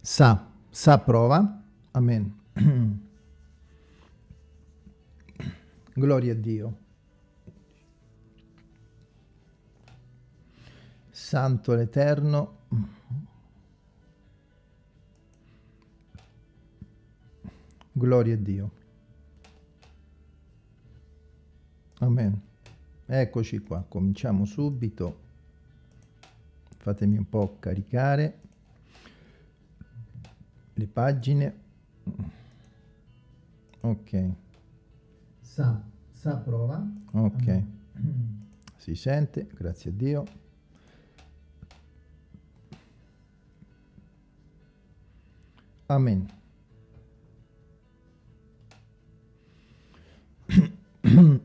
Sa, sa prova. Amen. Gloria a Dio. Santo l'Eterno. Gloria a Dio. Amen. Eccoci qua, cominciamo subito. Fatemi un po' caricare le pagine. Ok. Sa, sa prova. Ok. Si sente, grazie a Dio. Amen.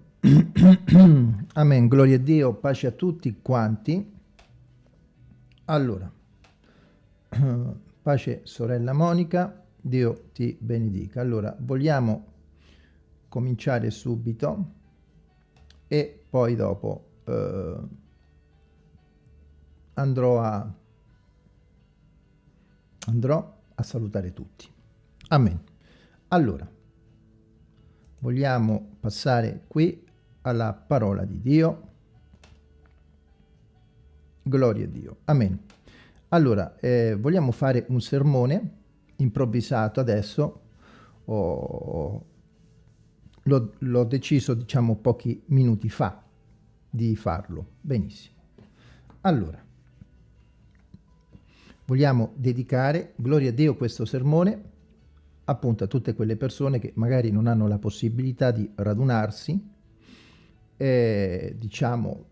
Amen, gloria a Dio, pace a tutti quanti. Allora, pace sorella Monica, Dio ti benedica. Allora, vogliamo cominciare subito e poi dopo eh, andrò a andrò a salutare tutti. Amen. Allora, vogliamo passare qui alla parola di Dio. Gloria a Dio. Amen. Allora, eh, vogliamo fare un sermone improvvisato adesso. Oh, L'ho deciso, diciamo, pochi minuti fa di farlo. Benissimo. Allora, vogliamo dedicare, gloria a Dio, questo sermone appunto a tutte quelle persone che magari non hanno la possibilità di radunarsi eh, diciamo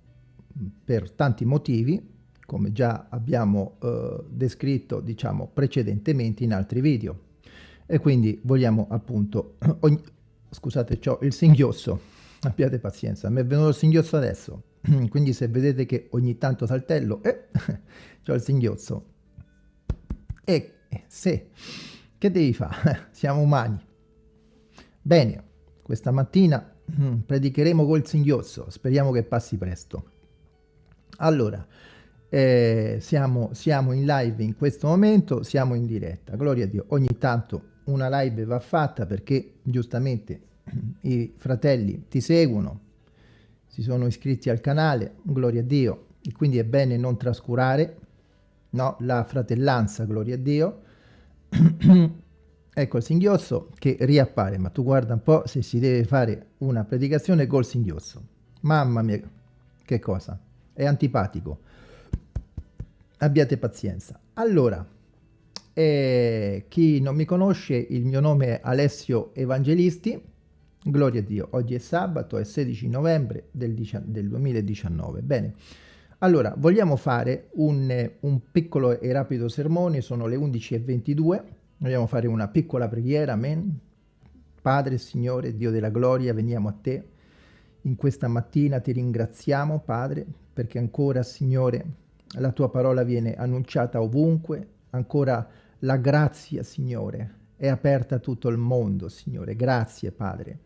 per tanti motivi, come già abbiamo eh, descritto diciamo precedentemente in altri video. E quindi vogliamo appunto, ogni, scusate, ho il singhiozzo, abbiate pazienza, mi è venuto il singhiozzo adesso, quindi se vedete che ogni tanto saltello, eh, ho il singhiozzo. E se, che devi fare? Siamo umani. Bene, questa mattina predicheremo col singhiozzo, speriamo che passi presto. Allora, eh, siamo, siamo in live in questo momento, siamo in diretta, gloria a Dio. Ogni tanto una live va fatta perché giustamente i fratelli ti seguono, si sono iscritti al canale, gloria a Dio, e quindi è bene non trascurare no, la fratellanza, gloria a Dio. Ecco il singhiozzo che riappare, ma tu guarda un po' se si deve fare una predicazione col singhiozzo. Mamma mia, che cosa? È antipatico. Abbiate pazienza. Allora, eh, chi non mi conosce, il mio nome è Alessio Evangelisti. Gloria a Dio, oggi è sabato, è 16 novembre del, del 2019. Bene, allora, vogliamo fare un, un piccolo e rapido sermone, sono le 11.22 Vogliamo fare una piccola preghiera, amen. Padre, Signore, Dio della gloria, veniamo a te. In questa mattina ti ringraziamo, Padre, perché ancora, Signore, la tua parola viene annunciata ovunque, ancora la grazia, Signore, è aperta a tutto il mondo, Signore. Grazie, Padre,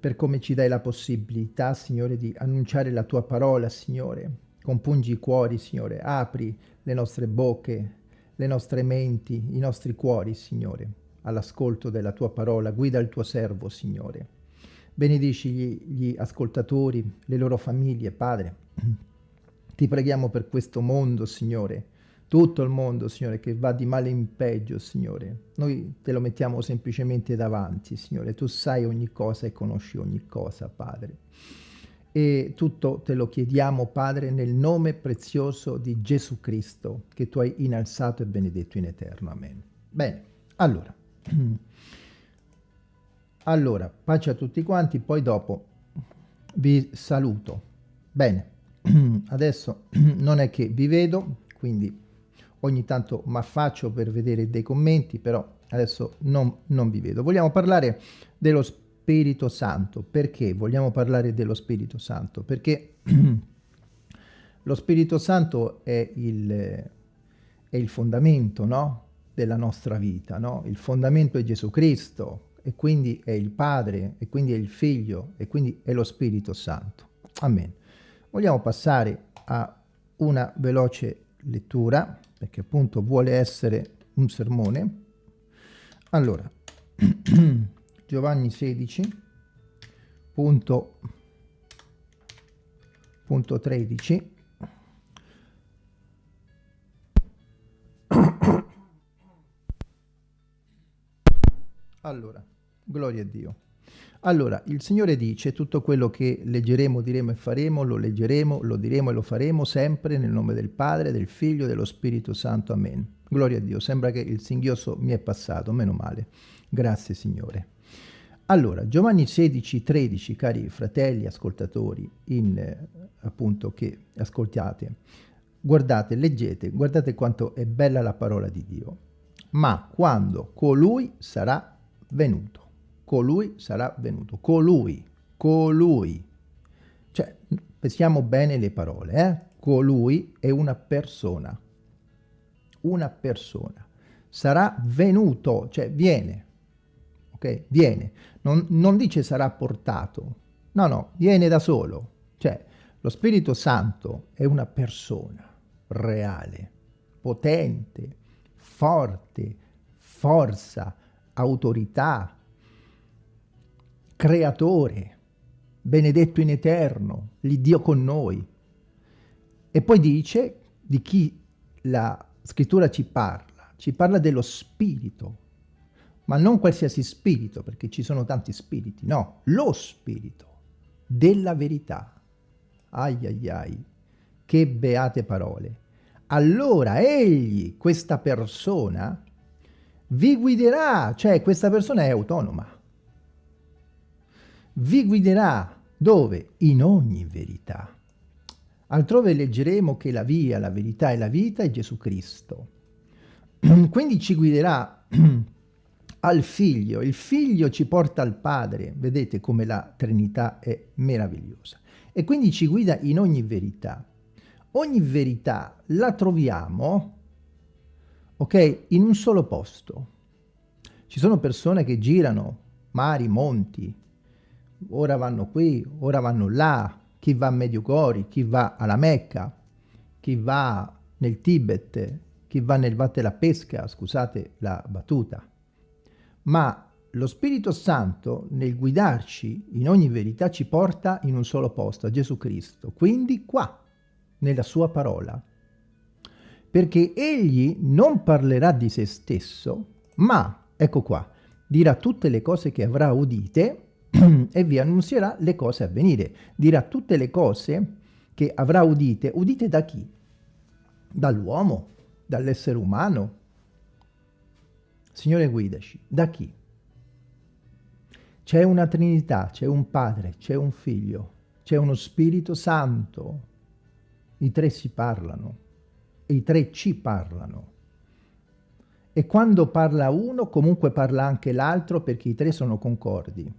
per come ci dai la possibilità, Signore, di annunciare la tua parola, Signore. Compungi i cuori, Signore, apri le nostre bocche, le nostre menti, i nostri cuori, Signore, all'ascolto della Tua parola. Guida il Tuo servo, Signore. Benedici gli, gli ascoltatori, le loro famiglie, Padre. Ti preghiamo per questo mondo, Signore, tutto il mondo, Signore, che va di male in peggio, Signore. Noi te lo mettiamo semplicemente davanti, Signore. Tu sai ogni cosa e conosci ogni cosa, Padre. E tutto te lo chiediamo, Padre, nel nome prezioso di Gesù Cristo, che tu hai innalzato e benedetto in eterno. Amen. Bene, allora. Allora, pace a tutti quanti, poi dopo vi saluto. Bene, adesso non è che vi vedo, quindi ogni tanto mi affaccio per vedere dei commenti, però adesso non, non vi vedo. Vogliamo parlare dello Spirito Santo. Perché vogliamo parlare dello Spirito Santo? Perché lo Spirito Santo è il, è il fondamento no? della nostra vita, no? il fondamento è Gesù Cristo e quindi è il Padre e quindi è il Figlio e quindi è lo Spirito Santo. Amen. Vogliamo passare a una veloce lettura perché appunto vuole essere un sermone. Allora, Giovanni 16, punto, punto 13. Allora, gloria a Dio. Allora, il Signore dice tutto quello che leggeremo, diremo e faremo, lo leggeremo, lo diremo e lo faremo sempre nel nome del Padre, del Figlio e dello Spirito Santo. Amen. Gloria a Dio. Sembra che il singhiozzo mi è passato, meno male. Grazie Signore. Allora, Giovanni 16, 13, cari fratelli ascoltatori, in, eh, appunto, che ascoltate, guardate, leggete, guardate quanto è bella la parola di Dio. Ma quando colui sarà venuto colui sarà venuto. Colui, colui. Cioè, pensiamo bene le parole, eh? Colui è una persona. Una persona. Sarà venuto, cioè viene. Ok? Viene. Non, non dice sarà portato. No, no, viene da solo. Cioè, lo Spirito Santo è una persona reale, potente, forte, forza, autorità, creatore, benedetto in eterno, l'Iddio con noi. E poi dice di chi la scrittura ci parla, ci parla dello spirito, ma non qualsiasi spirito, perché ci sono tanti spiriti, no, lo spirito della verità. Ai ai ai, che beate parole. Allora egli, questa persona, vi guiderà, cioè questa persona è autonoma vi guiderà dove? In ogni verità. Altrove leggeremo che la via, la verità e la vita è Gesù Cristo. Quindi ci guiderà al Figlio. Il Figlio ci porta al Padre. Vedete come la Trinità è meravigliosa. E quindi ci guida in ogni verità. Ogni verità la troviamo, ok, in un solo posto. Ci sono persone che girano mari, monti, ora vanno qui, ora vanno là, chi va a Mediugori, chi va alla Mecca, chi va nel Tibet, chi va nel Vatte la Pesca, scusate la battuta. Ma lo Spirito Santo nel guidarci in ogni verità ci porta in un solo posto, a Gesù Cristo, quindi qua, nella sua parola. Perché egli non parlerà di se stesso, ma, ecco qua, dirà tutte le cose che avrà udite e vi annunzierà le cose a venire. Dirà tutte le cose che avrà udite. Udite da chi? Dall'uomo, dall'essere umano. Signore guidaci, da chi? C'è una Trinità, c'è un Padre, c'è un Figlio, c'è uno Spirito Santo. I tre si parlano i tre ci parlano. E quando parla uno, comunque parla anche l'altro perché i tre sono concordi.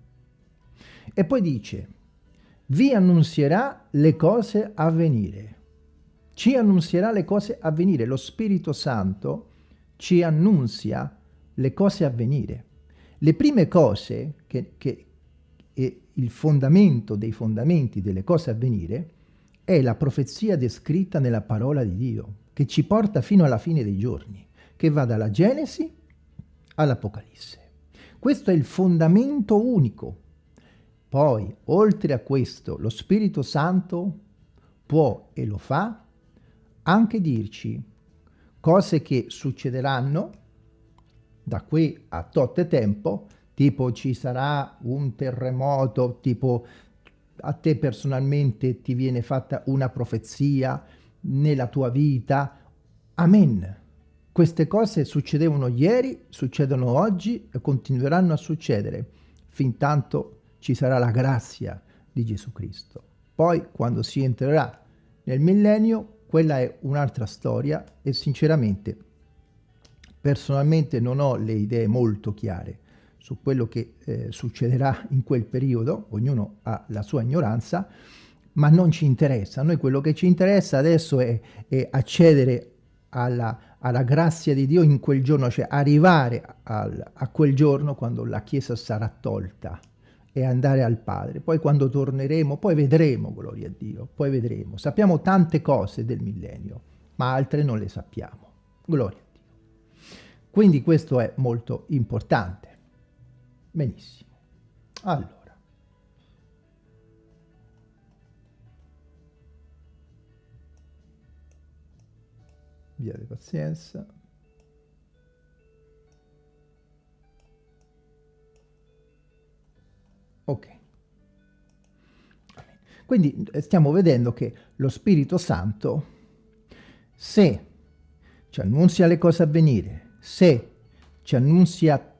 E poi dice, vi annunzierà le cose a venire. Ci annunzierà le cose a venire. Lo Spirito Santo ci annunzia le cose a venire. Le prime cose, che, che è il fondamento dei fondamenti delle cose a venire, è la profezia descritta nella parola di Dio, che ci porta fino alla fine dei giorni, che va dalla Genesi all'Apocalisse. Questo è il fondamento unico poi, oltre a questo, lo Spirito Santo può e lo fa anche dirci cose che succederanno da qui a tot tempo, tipo ci sarà un terremoto, tipo a te personalmente ti viene fatta una profezia nella tua vita. Amen. Queste cose succedevano ieri, succedono oggi e continueranno a succedere fin tanto ci sarà la grazia di Gesù Cristo. Poi, quando si entrerà nel millennio, quella è un'altra storia e sinceramente, personalmente non ho le idee molto chiare su quello che eh, succederà in quel periodo, ognuno ha la sua ignoranza, ma non ci interessa. A noi quello che ci interessa adesso è, è accedere alla, alla, grazia di Dio in quel giorno, cioè arrivare al, a quel giorno quando la Chiesa sarà tolta e andare al Padre. Poi quando torneremo, poi vedremo, gloria a Dio, poi vedremo. Sappiamo tante cose del millennio, ma altre non le sappiamo. Gloria a Dio. Quindi questo è molto importante. Benissimo. Allora. Via di pazienza. Ok. Quindi eh, stiamo vedendo che lo Spirito Santo, se ci annunzia le cose a venire, se ci annunzia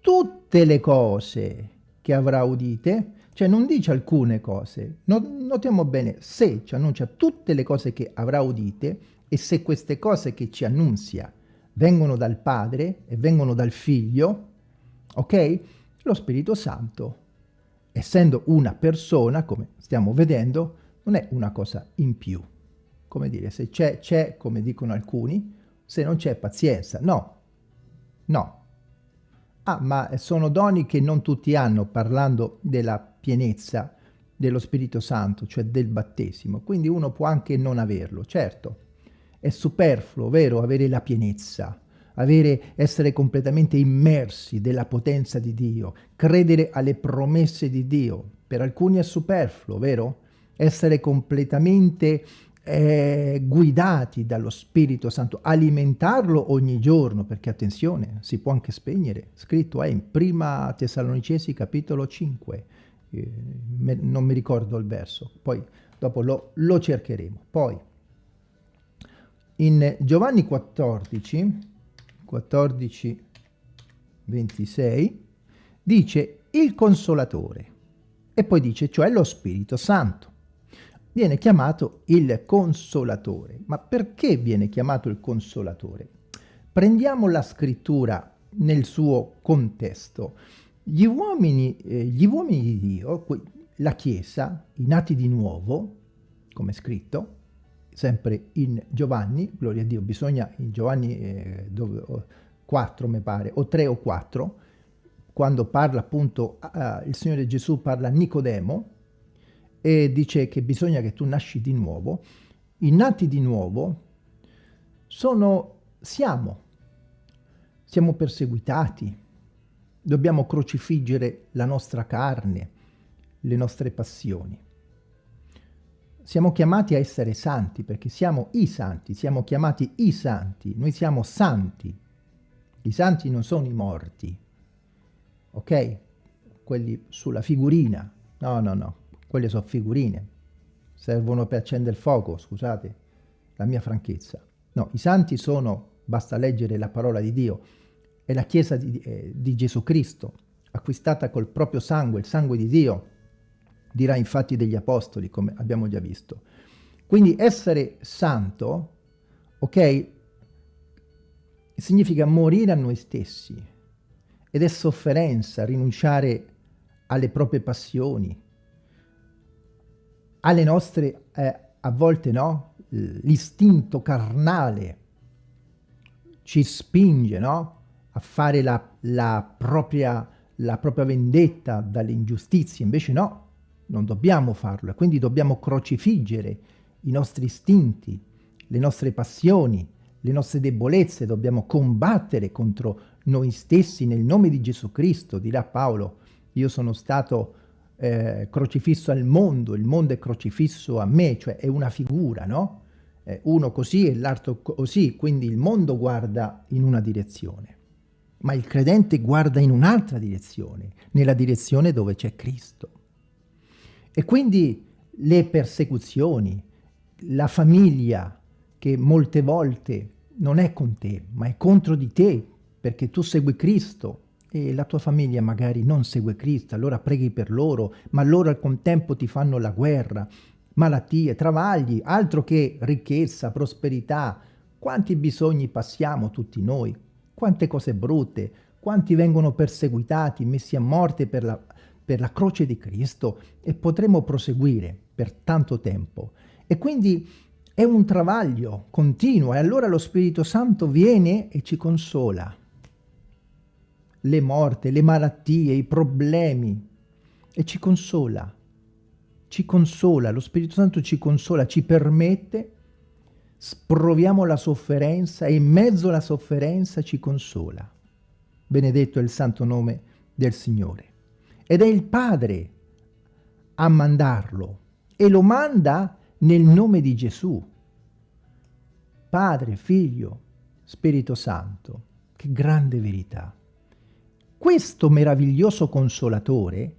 tutte le cose che avrà udite, cioè non dice alcune cose, notiamo bene, se ci annuncia tutte le cose che avrà udite e se queste cose che ci annunzia vengono dal Padre e vengono dal Figlio, ok? Lo Spirito Santo essendo una persona, come stiamo vedendo, non è una cosa in più. Come dire, se c'è, c'è, come dicono alcuni, se non c'è pazienza. No, no. Ah, ma sono doni che non tutti hanno, parlando della pienezza dello Spirito Santo, cioè del battesimo. Quindi uno può anche non averlo, certo. È superfluo, vero, avere la pienezza, avere, essere completamente immersi della potenza di Dio, credere alle promesse di Dio. Per alcuni è superfluo, vero? Essere completamente eh, guidati dallo Spirito Santo, alimentarlo ogni giorno, perché attenzione, si può anche spegnere. Scritto è in Prima Tessalonicesi capitolo 5, eh, me, non mi ricordo il verso, poi dopo lo, lo cercheremo. Poi in Giovanni 14, 14, 26, dice il consolatore e poi dice cioè lo Spirito Santo. Viene chiamato il consolatore. Ma perché viene chiamato il consolatore? Prendiamo la scrittura nel suo contesto. Gli uomini, eh, gli uomini di Dio, la Chiesa, i nati di nuovo, come scritto, sempre in Giovanni, gloria a Dio, bisogna in Giovanni eh, dove, 4 mi pare, o 3 o 4, quando parla appunto, uh, il Signore Gesù parla a Nicodemo e dice che bisogna che tu nasci di nuovo, i nati di nuovo sono, siamo, siamo perseguitati, dobbiamo crocifiggere la nostra carne, le nostre passioni. Siamo chiamati a essere santi perché siamo i santi, siamo chiamati i santi, noi siamo santi. I santi non sono i morti, ok? Quelli sulla figurina. No, no, no, quelle sono figurine. Servono per accendere il fuoco, scusate la mia franchezza. No, i santi sono, basta leggere la parola di Dio, è la Chiesa di, eh, di Gesù Cristo, acquistata col proprio sangue, il sangue di Dio, dirà infatti degli apostoli, come abbiamo già visto. Quindi essere santo, ok, significa morire a noi stessi ed è sofferenza rinunciare alle proprie passioni, alle nostre, eh, a volte no, l'istinto carnale ci spinge no, a fare la, la, propria, la propria vendetta dalle ingiustizie, invece no, non dobbiamo farlo e quindi dobbiamo crocifiggere i nostri istinti, le nostre passioni, le nostre debolezze, dobbiamo combattere contro noi stessi nel nome di Gesù Cristo, dirà Paolo, io sono stato eh, crocifisso al mondo, il mondo è crocifisso a me, cioè è una figura, no? Eh, uno così e l'altro così, quindi il mondo guarda in una direzione, ma il credente guarda in un'altra direzione, nella direzione dove c'è Cristo. E quindi le persecuzioni, la famiglia che molte volte non è con te, ma è contro di te, perché tu segui Cristo e la tua famiglia magari non segue Cristo, allora preghi per loro, ma loro al contempo ti fanno la guerra, malattie, travagli, altro che ricchezza, prosperità. Quanti bisogni passiamo tutti noi, quante cose brutte, quanti vengono perseguitati, messi a morte per la, per la croce di Cristo e potremo proseguire per tanto tempo. E quindi è un travaglio continuo e allora lo Spirito Santo viene e ci consola. Le morte, le malattie, i problemi e ci consola. Ci consola, lo Spirito Santo ci consola, ci permette sproviamo la sofferenza e in mezzo alla sofferenza ci consola. Benedetto è il santo nome del Signore. Ed è il Padre a mandarlo e lo manda nel nome di Gesù. Padre, Figlio, Spirito Santo. Che grande verità. Questo meraviglioso consolatore,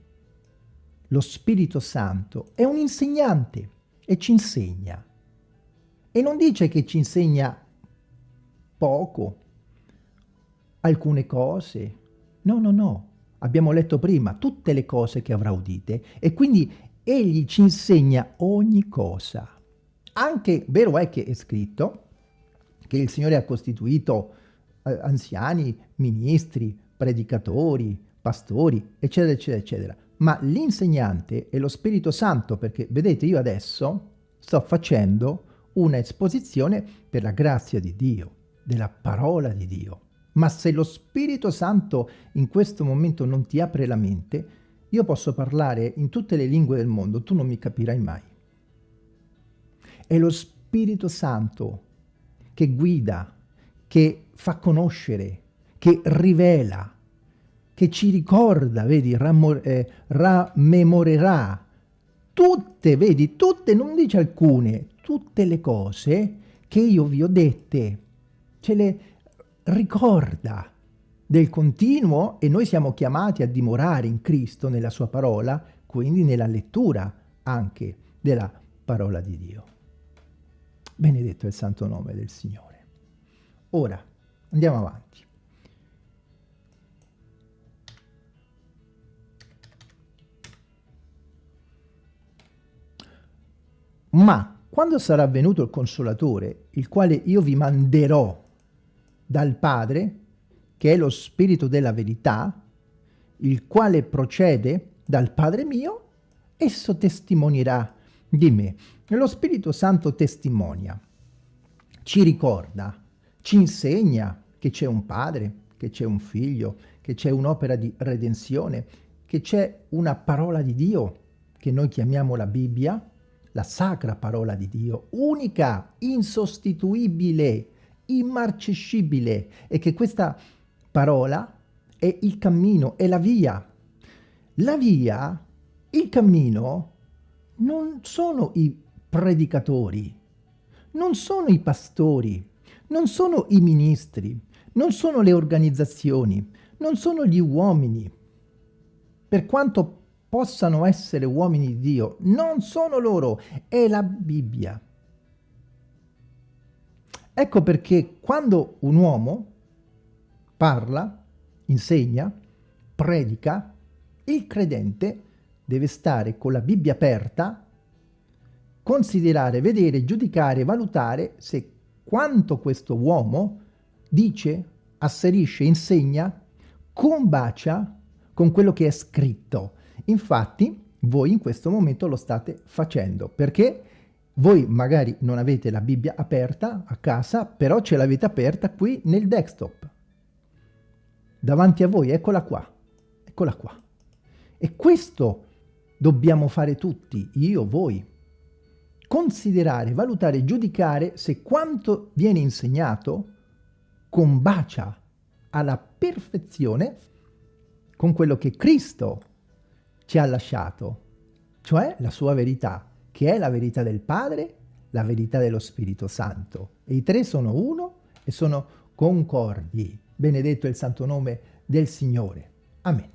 lo Spirito Santo, è un insegnante e ci insegna. E non dice che ci insegna poco, alcune cose. No, no, no. Abbiamo letto prima tutte le cose che avrà udite e quindi egli ci insegna ogni cosa. Anche, vero è che è scritto che il Signore ha costituito eh, anziani, ministri, predicatori, pastori, eccetera, eccetera, eccetera. Ma l'insegnante è lo Spirito Santo, perché vedete io adesso sto facendo una esposizione per la grazia di Dio, della parola di Dio. Ma se lo Spirito Santo in questo momento non ti apre la mente, io posso parlare in tutte le lingue del mondo, tu non mi capirai mai. È lo Spirito Santo che guida, che fa conoscere, che rivela, che ci ricorda, vedi, rammor, eh, rammemorerà tutte, vedi, tutte, non dice alcune, tutte le cose che io vi ho dette, ce le ricorda del continuo e noi siamo chiamati a dimorare in Cristo, nella sua parola, quindi nella lettura anche della parola di Dio. Benedetto è il santo nome del Signore. Ora, andiamo avanti. Ma quando sarà venuto il Consolatore, il quale io vi manderò dal Padre, che è lo Spirito della verità, il quale procede dal Padre mio, esso testimonierà di me. E lo Spirito Santo testimonia, ci ricorda, ci insegna che c'è un Padre, che c'è un Figlio, che c'è un'opera di redenzione, che c'è una parola di Dio, che noi chiamiamo la Bibbia, la sacra parola di Dio, unica, insostituibile, immarcescibile, e che questa parola è il cammino, è la via. La via, il cammino, non sono i predicatori, non sono i pastori, non sono i ministri, non sono le organizzazioni, non sono gli uomini. Per quanto possano essere uomini di Dio, non sono loro, è la Bibbia. Ecco perché quando un uomo parla, insegna, predica, il credente deve stare con la Bibbia aperta, considerare, vedere, giudicare, valutare se quanto questo uomo dice, asserisce, insegna, combacia con quello che è scritto. Infatti voi in questo momento lo state facendo perché voi magari non avete la Bibbia aperta a casa, però ce l'avete aperta qui nel desktop. Davanti a voi, eccola qua, eccola qua. E questo dobbiamo fare tutti, io, voi. Considerare, valutare, giudicare se quanto viene insegnato combacia alla perfezione con quello che Cristo ci ha lasciato, cioè la sua verità, che è la verità del Padre, la verità dello Spirito Santo. E i tre sono uno e sono concordi. Benedetto è il santo nome del Signore. Amen.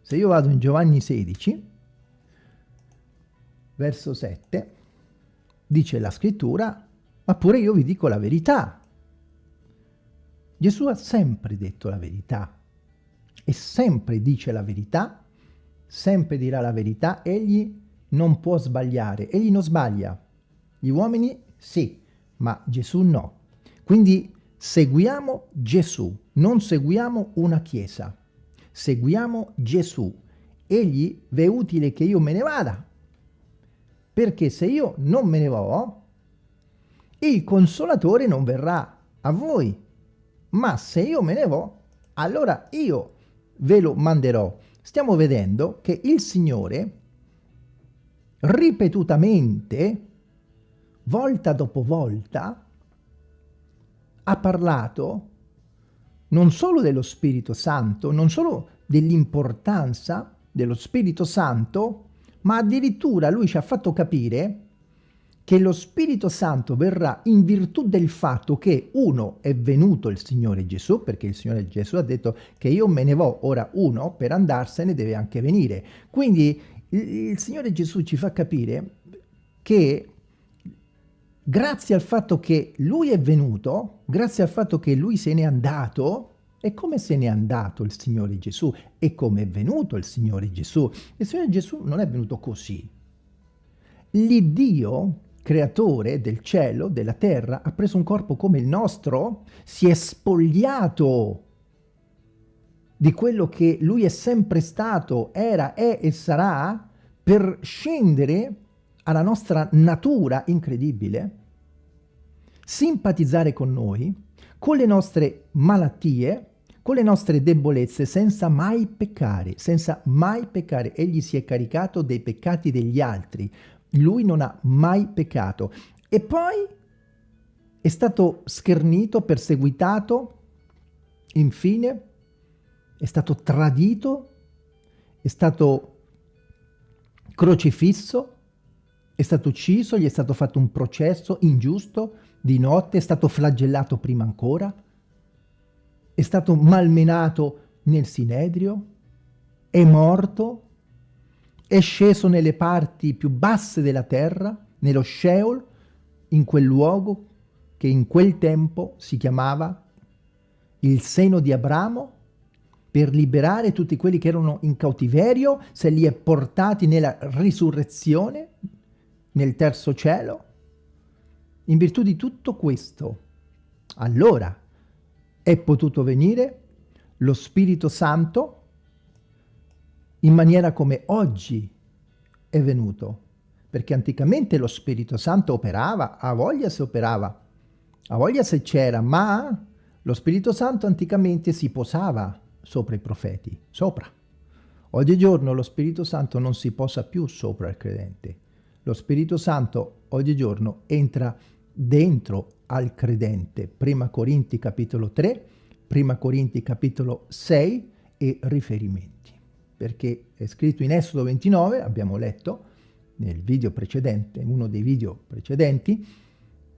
Se io vado in Giovanni 16, verso 7, dice la scrittura, ma pure io vi dico la verità. Gesù ha sempre detto la verità e sempre dice la verità, sempre dirà la verità, egli non può sbagliare, egli non sbaglia. Gli uomini sì, ma Gesù no. Quindi seguiamo Gesù, non seguiamo una chiesa, seguiamo Gesù. Egli v'è utile che io me ne vada, perché se io non me ne vo, il consolatore non verrà a voi, ma se io me ne vo, allora io ve lo manderò. Stiamo vedendo che il Signore ripetutamente, volta dopo volta, ha parlato non solo dello Spirito Santo, non solo dell'importanza dello Spirito Santo, ma addirittura lui ci ha fatto capire che lo Spirito Santo verrà in virtù del fatto che uno è venuto il Signore Gesù, perché il Signore Gesù ha detto che io me ne vo, ora uno per andarsene deve anche venire. Quindi il, Signore Gesù ci fa capire che grazie al fatto che Lui è venuto, grazie al fatto che Lui se n'è andato, e come se n'è andato il Signore Gesù? E come è venuto il Signore Gesù? Il Signore Gesù non è venuto così. L'Iddio creatore del cielo, della terra, ha preso un corpo come il nostro, si è spogliato di quello che lui è sempre stato, era, è e sarà, per scendere alla nostra natura incredibile, simpatizzare con noi, con le nostre malattie, con le nostre debolezze, senza mai peccare, senza mai peccare. Egli si è caricato dei peccati degli altri, lui non ha mai peccato. E poi è stato schernito, perseguitato, infine è stato tradito, è stato crocifisso, è stato ucciso, gli è stato fatto un processo ingiusto di notte, è stato flagellato prima ancora, è stato malmenato nel Sinedrio, è morto, è sceso nelle parti più basse della terra, nello Sheol, in quel luogo che in quel tempo si chiamava il seno di Abramo, per liberare tutti quelli che erano in cautiverio, se li è portati nella risurrezione, nel terzo cielo. In virtù di tutto questo, allora è potuto venire lo Spirito Santo in maniera come oggi è venuto. Perché anticamente lo Spirito Santo operava, a voglia se operava, a voglia se c'era, ma lo Spirito Santo anticamente si posava sopra i profeti, sopra. Oggigiorno lo Spirito Santo non si posa più sopra il credente. Lo Spirito Santo oggigiorno entra dentro al credente. Prima Corinti capitolo 3, Prima Corinti capitolo 6 e riferimenti perché è scritto in Esodo 29, abbiamo letto nel video precedente, uno dei video precedenti,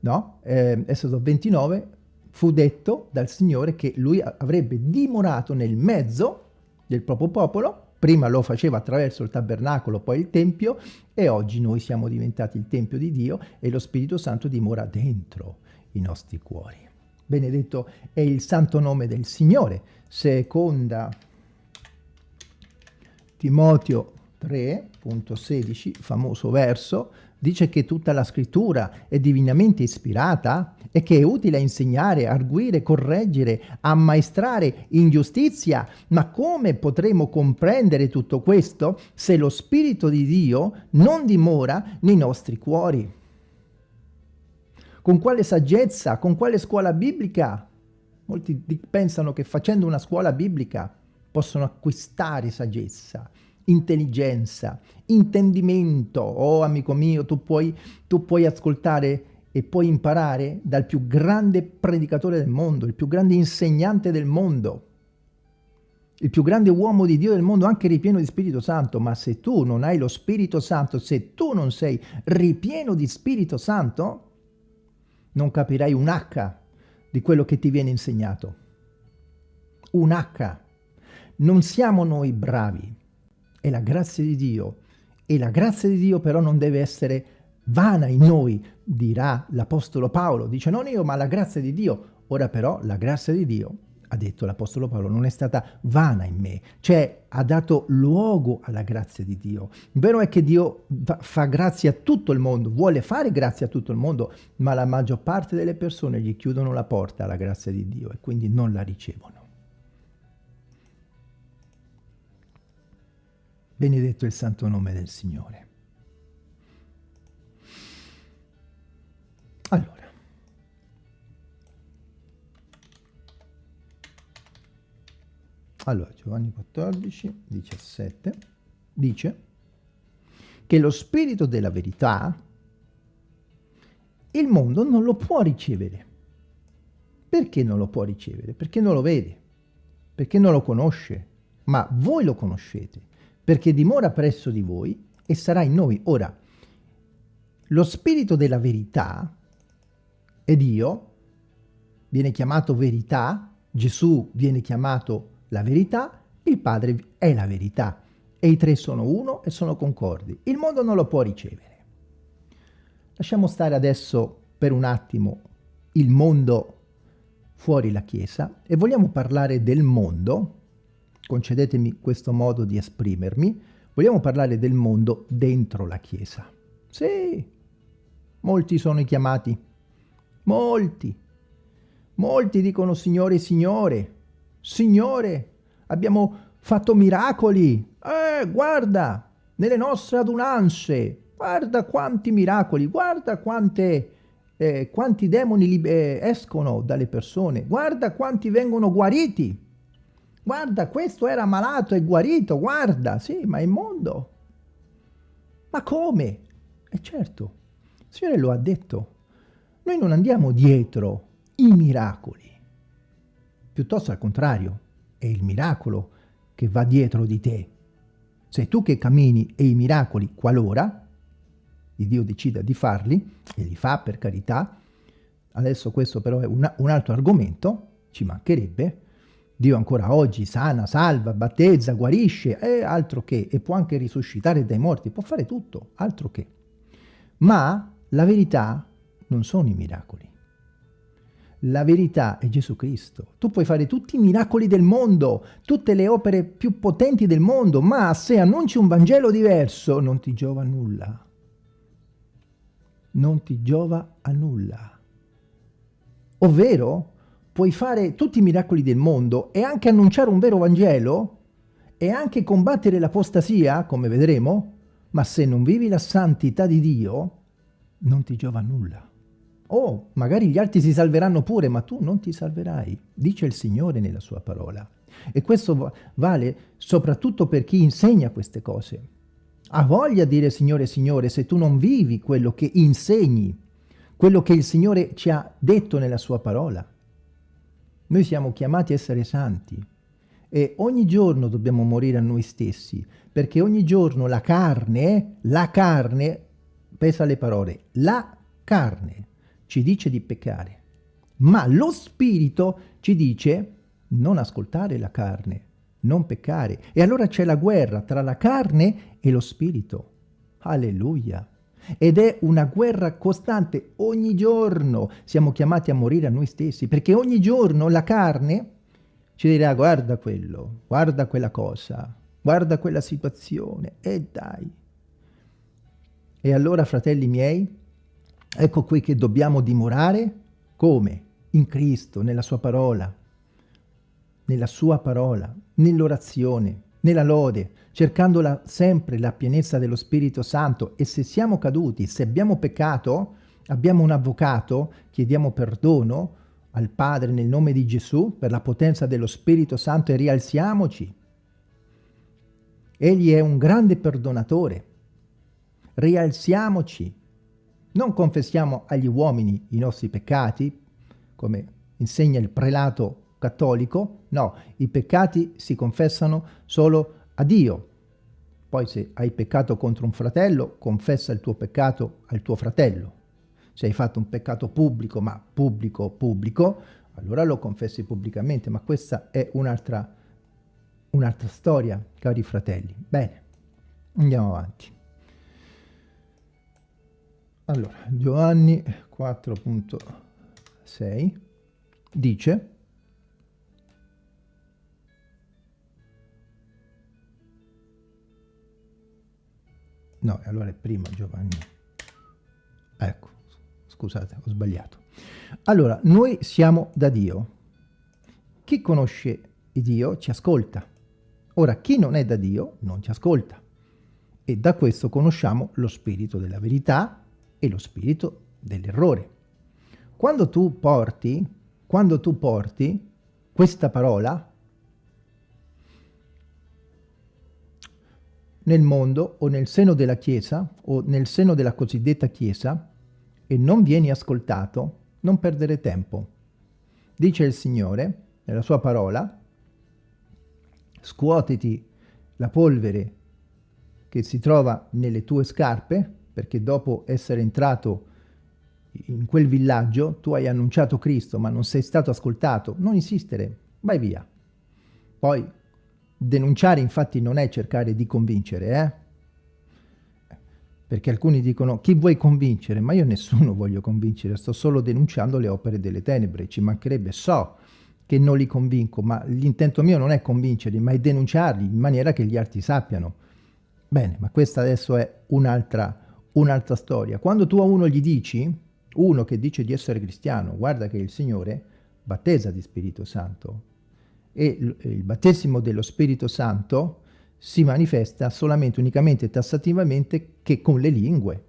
no? Eh, Esodo 29 fu detto dal Signore che lui avrebbe dimorato nel mezzo del proprio popolo, prima lo faceva attraverso il tabernacolo, poi il Tempio, e oggi noi siamo diventati il Tempio di Dio e lo Spirito Santo dimora dentro i nostri cuori. Benedetto è il santo nome del Signore. Seconda Timoteo 3.16, famoso verso, dice che tutta la scrittura è divinamente ispirata e che è utile a insegnare, arguire, correggere, ammaestrare in giustizia. Ma come potremo comprendere tutto questo se lo Spirito di Dio non dimora nei nostri cuori? Con quale saggezza? Con quale scuola biblica? Molti pensano che facendo una scuola biblica possono acquistare saggezza, intelligenza, intendimento. Oh, amico mio, tu puoi, tu puoi ascoltare e puoi imparare dal più grande predicatore del mondo, il più grande insegnante del mondo, il più grande uomo di Dio del mondo, anche ripieno di Spirito Santo, ma se tu non hai lo Spirito Santo, se tu non sei ripieno di Spirito Santo, non capirai un H di quello che ti viene insegnato. Un H. Non siamo noi bravi, è la grazia di Dio. E la grazia di Dio però non deve essere vana in noi, dirà l'Apostolo Paolo. Dice non io, ma la grazia di Dio. Ora però la grazia di Dio, ha detto l'Apostolo Paolo, non è stata vana in me, cioè ha dato luogo alla grazia di Dio. Il vero è che Dio fa grazia a tutto il mondo, vuole fare grazia a tutto il mondo, ma la maggior parte delle persone gli chiudono la porta alla grazia di Dio e quindi non la ricevono. Benedetto il santo nome del Signore. Allora, allora Giovanni 14, 17 dice che lo spirito della verità il mondo non lo può ricevere. Perché non lo può ricevere? Perché non lo vede, perché non lo conosce, ma voi lo conoscete, perché dimora presso di voi e sarà in noi. Ora, lo spirito della verità è Dio, viene chiamato verità, Gesù viene chiamato la verità, il Padre è la verità e i tre sono uno e sono concordi. Il mondo non lo può ricevere. Lasciamo stare adesso per un attimo il mondo fuori la Chiesa e vogliamo parlare del mondo, concedetemi questo modo di esprimermi, vogliamo parlare del mondo dentro la Chiesa. Sì, molti sono i chiamati, molti, molti dicono Signore, Signore, Signore, abbiamo fatto miracoli, eh, guarda, nelle nostre adunanze, guarda quanti miracoli, guarda quante eh, quanti demoni eh, escono dalle persone, guarda quanti vengono guariti, guarda questo era malato e guarito, guarda, sì, ma è mondo. Ma come? E certo, il Signore lo ha detto, noi non andiamo dietro i miracoli, piuttosto al contrario, è il miracolo che va dietro di te. Sei tu che cammini e i miracoli, qualora Dio decida di farli, e li fa per carità, adesso questo però è una, un altro argomento, ci mancherebbe, Dio ancora oggi sana, salva, battezza, guarisce, è altro che, e può anche risuscitare dai morti, può fare tutto, altro che. Ma la verità non sono i miracoli. La verità è Gesù Cristo. Tu puoi fare tutti i miracoli del mondo, tutte le opere più potenti del mondo, ma se annunci un Vangelo diverso non ti giova nulla non ti giova a nulla. Ovvero, puoi fare tutti i miracoli del mondo e anche annunciare un vero Vangelo e anche combattere l'apostasia, come vedremo, ma se non vivi la santità di Dio, non ti giova nulla. Oh, magari gli altri si salveranno pure, ma tu non ti salverai, dice il Signore nella sua parola. E questo vale soprattutto per chi insegna queste cose. Ha voglia di dire Signore, Signore, se tu non vivi quello che insegni, quello che il Signore ci ha detto nella sua parola. Noi siamo chiamati a essere santi e ogni giorno dobbiamo morire a noi stessi, perché ogni giorno la carne, la carne, pesa le parole, la carne ci dice di peccare, ma lo spirito ci dice non ascoltare la carne, non peccare. E allora c'è la guerra tra la carne e lo spirito. Alleluia. Ed è una guerra costante, ogni giorno siamo chiamati a morire a noi stessi, perché ogni giorno la carne ci dirà guarda quello, guarda quella cosa, guarda quella situazione, e dai. E allora, fratelli miei, ecco qui che dobbiamo dimorare, come? In Cristo, nella sua parola, nella sua parola, nell'orazione, nella lode, cercando sempre la pienezza dello Spirito Santo e se siamo caduti, se abbiamo peccato, abbiamo un avvocato, chiediamo perdono al Padre nel nome di Gesù per la potenza dello Spirito Santo e rialziamoci. Egli è un grande perdonatore. Rialziamoci. Non confessiamo agli uomini i nostri peccati, come insegna il prelato cattolico, no, i peccati si confessano solo a Dio. Poi se hai peccato contro un fratello, confessa il tuo peccato al tuo fratello. Se hai fatto un peccato pubblico, ma pubblico, pubblico, allora lo confessi pubblicamente, ma questa è un'altra un'altra storia, cari fratelli. Bene, andiamo avanti. Allora, Giovanni 4.6 dice No, allora è prima Giovanni. Ecco, scusate, ho sbagliato. Allora, noi siamo da Dio. Chi conosce Dio ci ascolta. Ora, chi non è da Dio non ci ascolta. E da questo conosciamo lo spirito della verità e lo spirito dell'errore. Quando tu porti, quando tu porti questa parola, nel mondo o nel seno della Chiesa o nel seno della cosiddetta Chiesa e non vieni ascoltato, non perdere tempo. Dice il Signore, nella sua parola, scuotiti la polvere che si trova nelle tue scarpe, perché dopo essere entrato in quel villaggio tu hai annunciato Cristo ma non sei stato ascoltato, non insistere, vai via. Poi denunciare infatti non è cercare di convincere, eh? Perché alcuni dicono chi vuoi convincere? Ma io nessuno voglio convincere, sto solo denunciando le opere delle tenebre, ci mancherebbe, so che non li convinco, ma l'intento mio non è convincerli, ma è denunciarli in maniera che gli altri sappiano. Bene, ma questa adesso è un'altra un storia. Quando tu a uno gli dici, uno che dice di essere cristiano, guarda che il Signore battesa di Spirito Santo, e il battesimo dello Spirito Santo si manifesta solamente, unicamente tassativamente che con le lingue.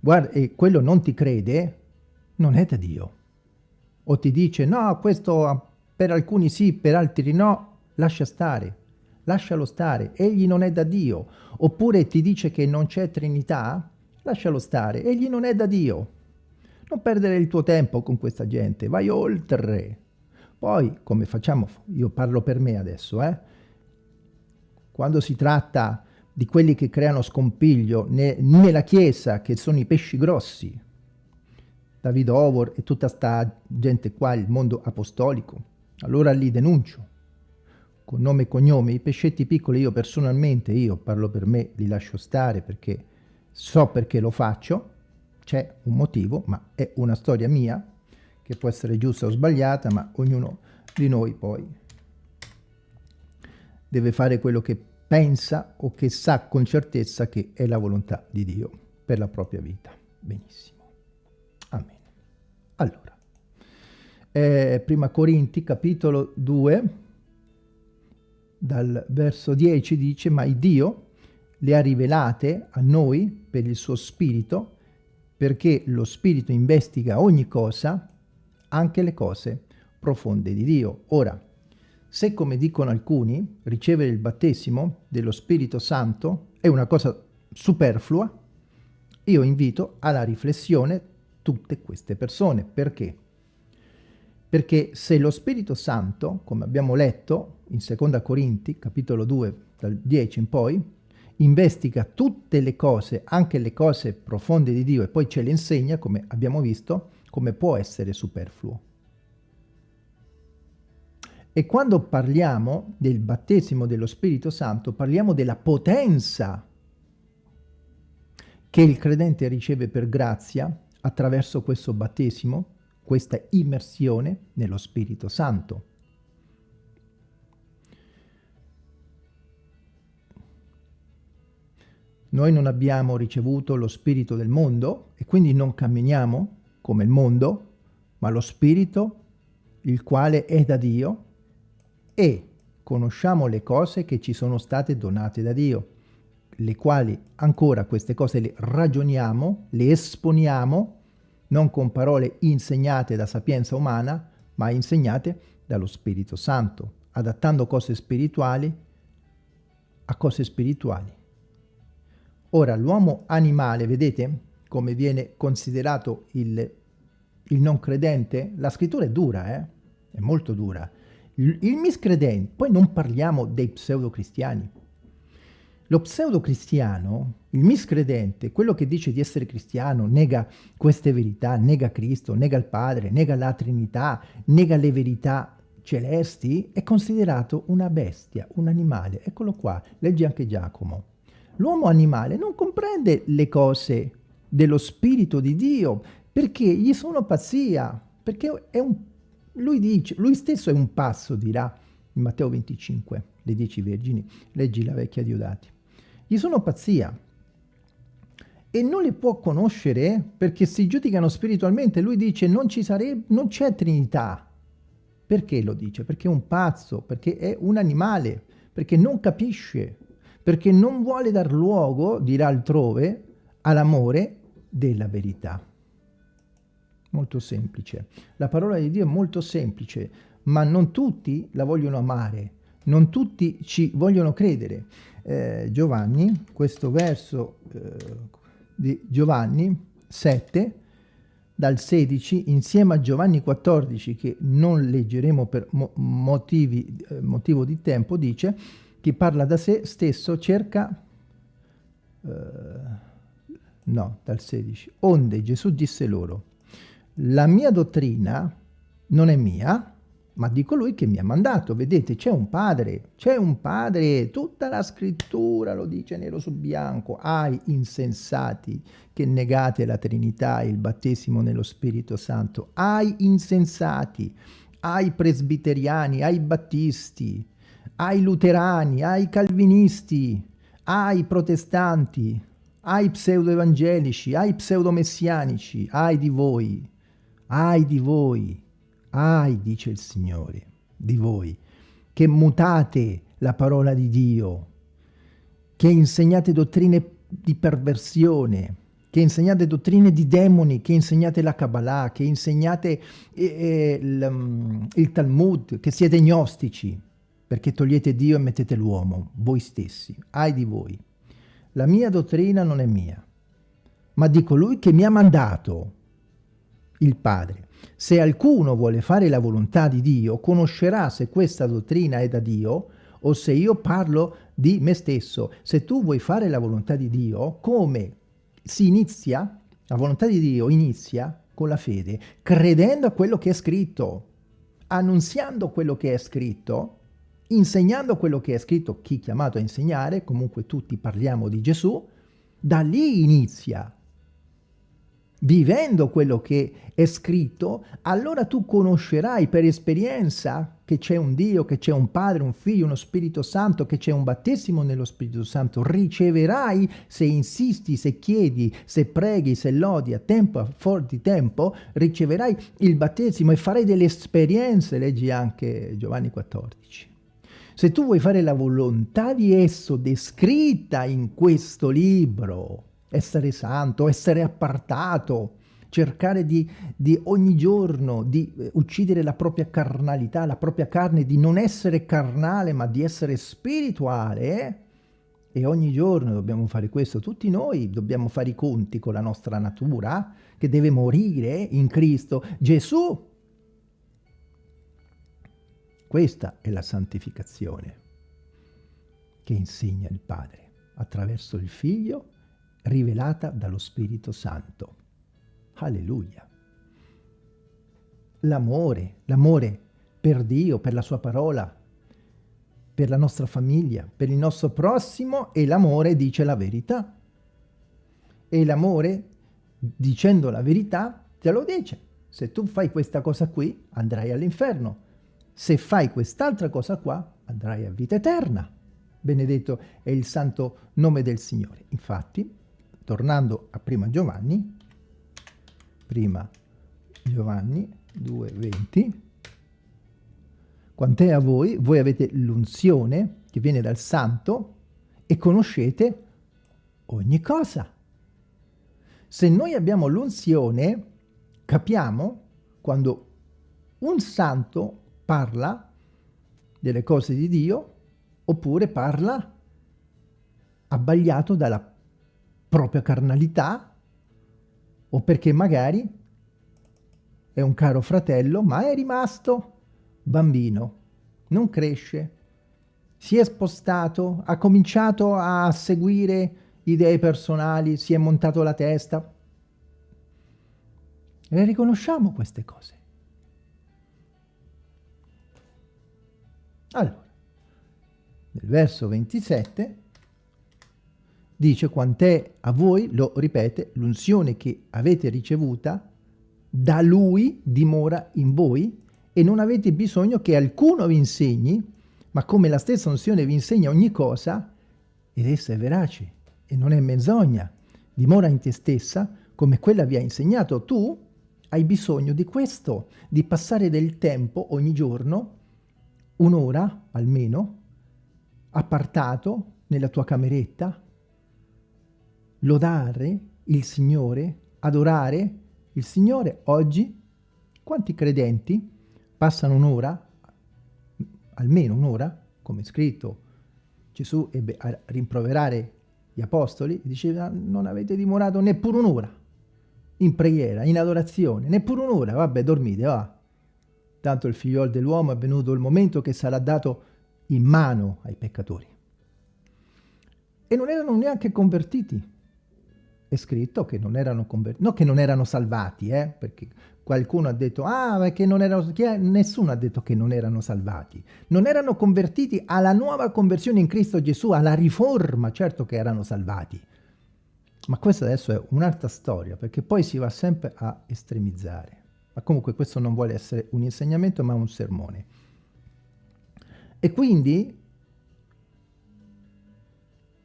Guarda, e quello non ti crede, non è da Dio. O ti dice, no, questo per alcuni sì, per altri no, lascia stare, lascialo stare, egli non è da Dio. Oppure ti dice che non c'è Trinità, lascialo stare, egli non è da Dio. Non perdere il tuo tempo con questa gente, vai oltre. Poi, come facciamo, io parlo per me adesso, eh? quando si tratta di quelli che creano scompiglio ne, nella Chiesa, che sono i pesci grossi, David Ovor e tutta sta gente qua, il mondo apostolico, allora li denuncio, con nome e cognome, i pescetti piccoli io personalmente, io parlo per me, li lascio stare perché so perché lo faccio, c'è un motivo, ma è una storia mia, che può essere giusta o sbagliata, ma ognuno di noi poi deve fare quello che pensa o che sa con certezza che è la volontà di Dio per la propria vita. Benissimo. Amen. Allora, eh, prima Corinti, capitolo 2, dal verso 10 dice, ma il Dio le ha rivelate a noi per il suo spirito, perché lo spirito investiga ogni cosa, anche le cose profonde di Dio. Ora, se come dicono alcuni, ricevere il battesimo dello Spirito Santo è una cosa superflua, io invito alla riflessione tutte queste persone. Perché? Perché se lo Spirito Santo, come abbiamo letto in Seconda Corinti, capitolo 2, dal 10 in poi, investiga tutte le cose, anche le cose profonde di Dio, e poi ce le insegna, come abbiamo visto, come può essere superfluo. E quando parliamo del battesimo dello Spirito Santo, parliamo della potenza che il credente riceve per grazia attraverso questo battesimo, questa immersione nello Spirito Santo. Noi non abbiamo ricevuto lo spirito del mondo e quindi non camminiamo come il mondo, ma lo spirito il quale è da Dio e conosciamo le cose che ci sono state donate da Dio, le quali ancora queste cose le ragioniamo, le esponiamo, non con parole insegnate da sapienza umana, ma insegnate dallo Spirito Santo, adattando cose spirituali a cose spirituali. Ora, l'uomo animale, vedete come viene considerato il, il non credente? La scrittura è dura, eh? è molto dura il miscredente, poi non parliamo dei pseudo-cristiani. Lo pseudo-cristiano, il miscredente, quello che dice di essere cristiano, nega queste verità, nega Cristo, nega il Padre, nega la Trinità, nega le verità celesti, è considerato una bestia, un animale. Eccolo qua, leggi anche Giacomo. L'uomo animale non comprende le cose dello Spirito di Dio perché gli sono pazzia, perché un lui, dice, lui stesso è un passo, dirà in Matteo 25, le dieci vergini, leggi la vecchia Diodati. Gli sono pazzia e non le può conoscere perché si giudicano spiritualmente. Lui dice non ci sarebbe, non c'è Trinità. Perché lo dice? Perché è un pazzo, perché è un animale, perché non capisce, perché non vuole dar luogo, dirà altrove, all'amore della verità molto semplice. La parola di Dio è molto semplice, ma non tutti la vogliono amare, non tutti ci vogliono credere. Eh, Giovanni, questo verso eh, di Giovanni 7, dal 16, insieme a Giovanni 14, che non leggeremo per motivi, eh, motivo di tempo, dice, chi parla da sé stesso cerca... Eh, no, dal 16. Onde Gesù disse loro, la mia dottrina non è mia, ma di colui che mi ha mandato. Vedete, c'è un padre, c'è un padre, tutta la scrittura lo dice nero su bianco. Ai insensati che negate la Trinità e il battesimo nello Spirito Santo, ai insensati, ai presbiteriani, ai battisti, ai luterani, ai calvinisti, ai protestanti, ai pseudo-evangelici, ai pseudo-messianici, ai di voi, ai di voi Ai, dice il Signore, di voi, che mutate la parola di Dio, che insegnate dottrine di perversione, che insegnate dottrine di demoni, che insegnate la Kabbalah, che insegnate eh, eh, il, um, il Talmud, che siete gnostici, perché togliete Dio e mettete l'uomo, voi stessi, ai di voi. La mia dottrina non è mia, ma di colui che mi ha mandato, il Padre. Se alcuno vuole fare la volontà di Dio, conoscerà se questa dottrina è da Dio o se io parlo di me stesso. Se tu vuoi fare la volontà di Dio, come si inizia? La volontà di Dio inizia con la fede, credendo a quello che è scritto, annunziando quello che è scritto, insegnando quello che è scritto, chi chiamato a insegnare, comunque tutti parliamo di Gesù, da lì inizia vivendo quello che è scritto, allora tu conoscerai per esperienza che c'è un Dio, che c'è un Padre, un Figlio, uno Spirito Santo, che c'è un battesimo nello Spirito Santo. Riceverai se insisti, se chiedi, se preghi, se lodi a tempo, a forti tempo, riceverai il battesimo e farai delle esperienze, leggi anche Giovanni 14. Se tu vuoi fare la volontà di esso descritta in questo libro, essere santo, essere appartato, cercare di, di ogni giorno di eh, uccidere la propria carnalità, la propria carne, di non essere carnale ma di essere spirituale. E ogni giorno dobbiamo fare questo, tutti noi dobbiamo fare i conti con la nostra natura che deve morire in Cristo Gesù. Questa è la santificazione che insegna il Padre attraverso il Figlio rivelata dallo Spirito Santo. Alleluia. L'amore, l'amore per Dio, per la sua parola, per la nostra famiglia, per il nostro prossimo e l'amore dice la verità. E l'amore, dicendo la verità, te lo dice. Se tu fai questa cosa qui, andrai all'inferno. Se fai quest'altra cosa qua, andrai a vita eterna. Benedetto è il santo nome del Signore. Infatti, tornando a prima Giovanni, prima Giovanni 2,20, quant'è a voi, voi avete l'unzione che viene dal santo e conoscete ogni cosa. Se noi abbiamo l'unzione, capiamo quando un santo parla delle cose di Dio oppure parla abbagliato dalla propria carnalità o perché magari è un caro fratello ma è rimasto bambino, non cresce, si è spostato, ha cominciato a seguire idee personali, si è montato la testa. E riconosciamo queste cose. Allora, nel verso 27 dice quant'è a voi, lo ripete, l'unzione che avete ricevuta, da lui dimora in voi e non avete bisogno che alcuno vi insegni, ma come la stessa unzione vi insegna ogni cosa, ed essa è verace e non è menzogna, dimora in te stessa come quella vi ha insegnato. Tu hai bisogno di questo, di passare del tempo ogni giorno, un'ora almeno, appartato nella tua cameretta, lodare il Signore, adorare il Signore. Oggi quanti credenti passano un'ora, almeno un'ora, come scritto, Gesù ebbe a rimproverare gli apostoli, diceva non avete dimorato neppure un'ora in preghiera, in adorazione, neppure un'ora, vabbè dormite, va. Tanto il figliolo dell'uomo è venuto il momento che sarà dato in mano ai peccatori. E non erano neanche convertiti. È scritto che non erano convertiti, no che non erano salvati, eh, perché qualcuno ha detto, ah, perché non erano, nessuno ha detto che non erano salvati. Non erano convertiti alla nuova conversione in Cristo Gesù, alla riforma, certo che erano salvati. Ma questa adesso è un'altra storia, perché poi si va sempre a estremizzare. Ma comunque questo non vuole essere un insegnamento, ma un sermone. E quindi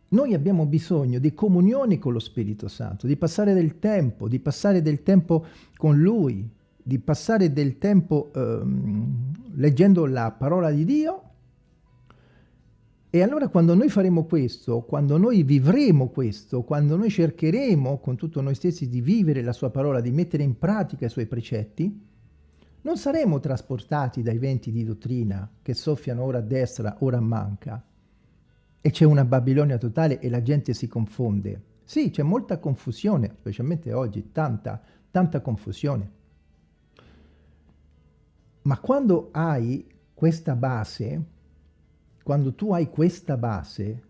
noi abbiamo bisogno di comunione con lo Spirito Santo, di passare del tempo, di passare del tempo con Lui, di passare del tempo ehm, leggendo la parola di Dio e allora quando noi faremo questo, quando noi vivremo questo, quando noi cercheremo con tutto noi stessi di vivere la sua parola, di mettere in pratica i suoi precetti, non saremo trasportati dai venti di dottrina che soffiano ora a destra, ora a manca, e c'è una Babilonia totale e la gente si confonde. Sì, c'è molta confusione, specialmente oggi, tanta, tanta confusione. Ma quando hai questa base, quando tu hai questa base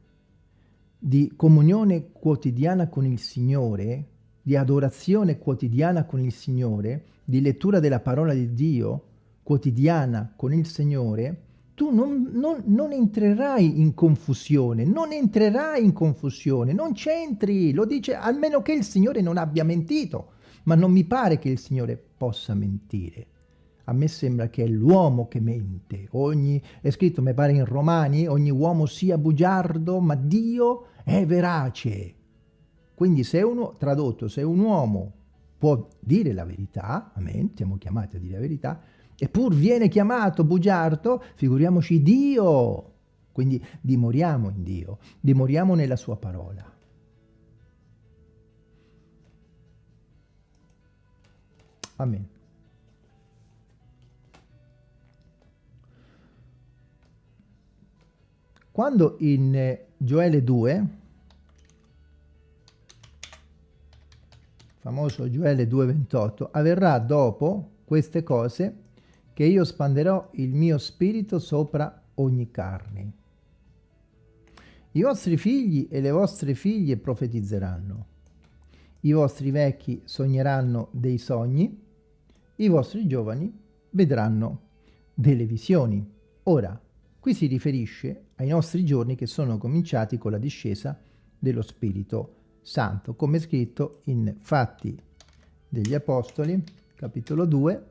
di comunione quotidiana con il Signore, di adorazione quotidiana con il Signore, di lettura della parola di Dio quotidiana con il Signore, tu non, non, non, entrerai in confusione, non entrerai in confusione, non c'entri, lo dice almeno che il Signore non abbia mentito, ma non mi pare che il Signore possa mentire. A me sembra che è l'uomo che mente. Ogni, è scritto, mi pare in Romani, ogni uomo sia bugiardo, ma Dio è verace. Quindi se uno, tradotto, se un uomo può dire la verità, amen, siamo chiamati a dire la verità, Eppur viene chiamato bugiardo, figuriamoci Dio. Quindi dimoriamo in Dio, dimoriamo nella sua parola. Amen. Quando in Gioele 2, famoso Gioele 2,28, avverrà dopo queste cose che io spanderò il mio spirito sopra ogni carne. I vostri figli e le vostre figlie profetizzeranno. I vostri vecchi sogneranno dei sogni. I vostri giovani vedranno delle visioni. Ora, qui si riferisce ai nostri giorni che sono cominciati con la discesa dello Spirito Santo, come scritto in Fatti degli Apostoli, capitolo 2,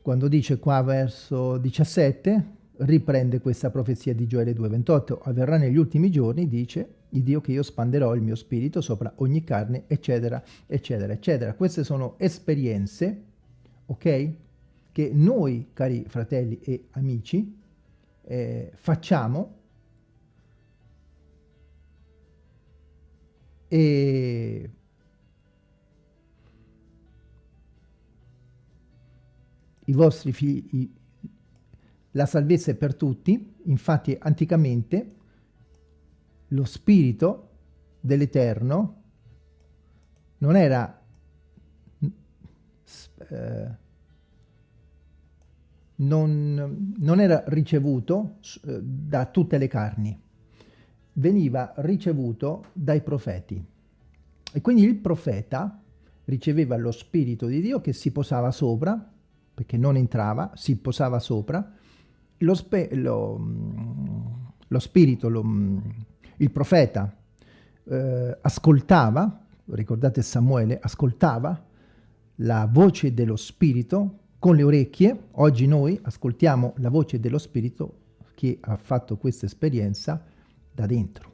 quando dice qua verso 17, riprende questa profezia di Gioele 2,28. Avverrà negli ultimi giorni, dice, il Dio che io spanderò il mio spirito sopra ogni carne, eccetera, eccetera, eccetera. Queste sono esperienze, ok? Che noi, cari fratelli e amici, eh, facciamo. E i vostri figli, la salvezza è per tutti, infatti anticamente lo spirito dell'Eterno non era eh, non, non, era ricevuto eh, da tutte le carni, veniva ricevuto dai profeti. E quindi il profeta riceveva lo Spirito di Dio che si posava sopra perché non entrava, si posava sopra, lo, lo, lo spirito, lo, il profeta eh, ascoltava, ricordate Samuele, ascoltava la voce dello spirito con le orecchie, oggi noi ascoltiamo la voce dello spirito che ha fatto questa esperienza da dentro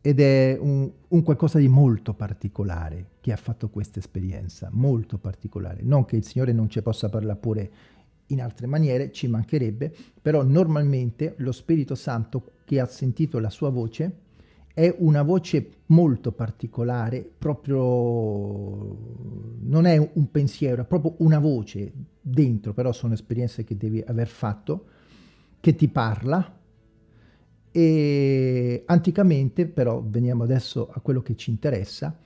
ed è un, un, qualcosa di molto particolare che ha fatto questa esperienza, molto particolare. Non che il Signore non ci possa parlare pure in altre maniere, ci mancherebbe, però normalmente lo Spirito Santo che ha sentito la sua voce è una voce molto particolare, proprio non è un pensiero, è proprio una voce dentro, però sono esperienze che devi aver fatto che ti parla e anticamente, però veniamo adesso a quello che ci interessa,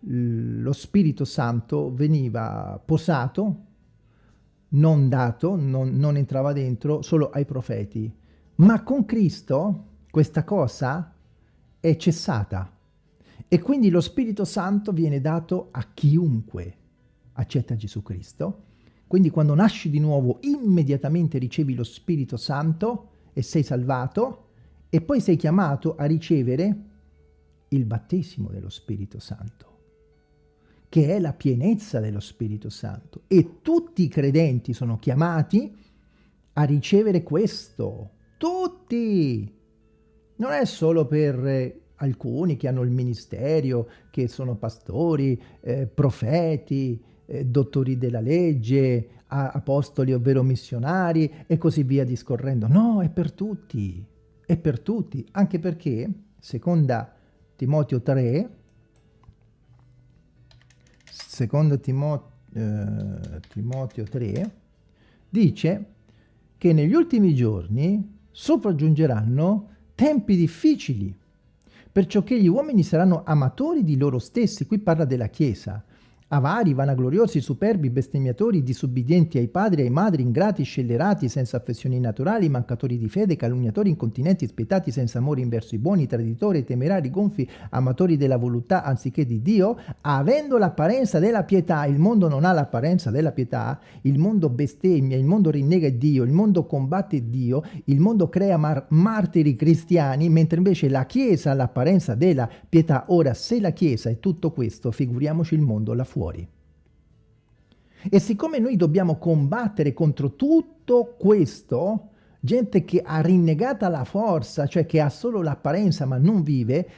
lo Spirito Santo veniva posato, non dato, non, non entrava dentro, solo ai profeti. Ma con Cristo questa cosa è cessata e quindi lo Spirito Santo viene dato a chiunque accetta Gesù Cristo. Quindi quando nasci di nuovo immediatamente ricevi lo Spirito Santo e sei salvato e poi sei chiamato a ricevere il battesimo dello Spirito Santo che è la pienezza dello Spirito Santo. E tutti i credenti sono chiamati a ricevere questo. Tutti! Non è solo per eh, alcuni che hanno il ministero, che sono pastori, eh, profeti, eh, dottori della legge, apostoli ovvero missionari e così via discorrendo. No, è per tutti, è per tutti, anche perché, seconda Timoteo 3, seconda Timo, eh, Timoteo 3, dice che negli ultimi giorni sopraggiungeranno tempi difficili, perciò che gli uomini saranno amatori di loro stessi, qui parla della Chiesa, Avari, vanagloriosi, superbi, bestemmiatori, disubbidienti ai padri e ai madri, ingrati, scellerati, senza affezioni naturali, mancatori di fede, calunniatori, incontinenti, spietati, senza amore inverso i buoni, traditori, temerari, gonfi, amatori della voluttà anziché di Dio, avendo l'apparenza della pietà, il mondo non ha l'apparenza della pietà, il mondo bestemmia, il mondo rinnega Dio, il mondo combatte Dio, il mondo crea mar martiri cristiani, mentre invece la Chiesa ha l'apparenza della pietà. Ora, se la Chiesa è tutto questo, figuriamoci il mondo là fuori fuori. E siccome noi dobbiamo combattere contro tutto questo, gente che ha rinnegata la forza, cioè che ha solo l'apparenza ma non vive,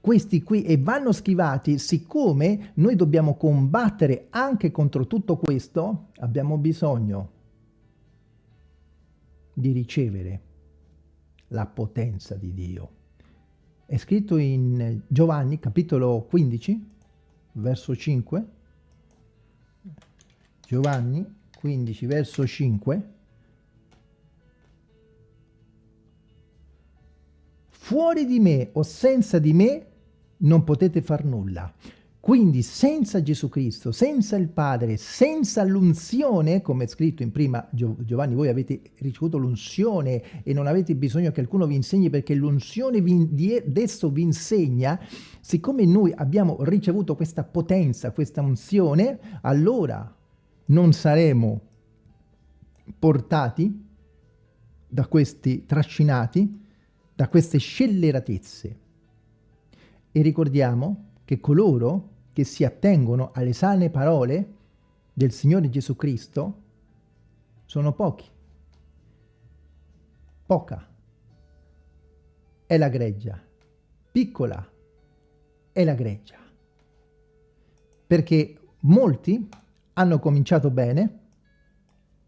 questi qui e vanno schivati, siccome noi dobbiamo combattere anche contro tutto questo, abbiamo bisogno di ricevere la potenza di Dio. È scritto in Giovanni capitolo 15, verso 5, Giovanni 15, verso 5, fuori di me o senza di me non potete far nulla. Quindi senza Gesù Cristo, senza il Padre, senza l'unzione, come è scritto in prima Giovanni, voi avete ricevuto l'unzione e non avete bisogno che qualcuno vi insegni perché l'unzione adesso vi insegna, siccome noi abbiamo ricevuto questa potenza, questa unzione, allora non saremo portati da questi trascinati, da queste scelleratezze. E ricordiamo che coloro che si attengono alle sane parole del Signore Gesù Cristo sono pochi. Poca è la greggia, piccola è la greggia. Perché molti hanno cominciato bene,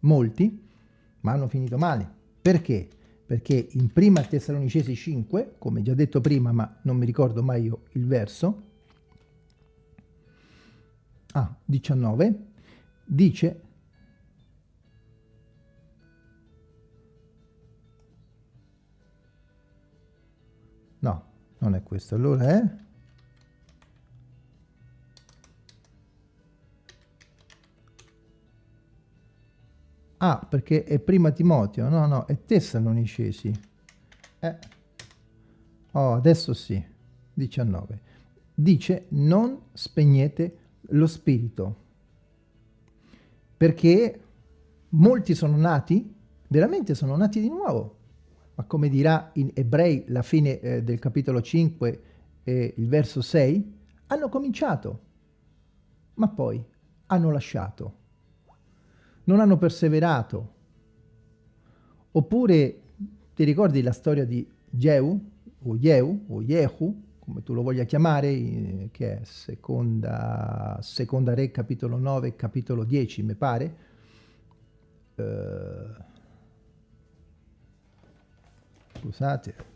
molti, ma hanno finito male. Perché? Perché in prima Tessalonicesi 5, come già detto prima, ma non mi ricordo mai io il verso, ah, 19, dice no, non è questo, allora è Ah, perché è prima Timoteo, no, no, è Tessalonicesi. Eh. Oh, adesso sì, 19. Dice, non spegnete lo spirito. Perché molti sono nati, veramente sono nati di nuovo. Ma come dirà in Ebrei la fine eh, del capitolo 5 e il verso 6, hanno cominciato, ma poi hanno lasciato. Non hanno perseverato. Oppure ti ricordi la storia di Jehu, o Jehu, o Jehu, come tu lo voglia chiamare, eh, che è seconda, seconda Re, capitolo 9, capitolo 10, mi pare. Uh, scusate.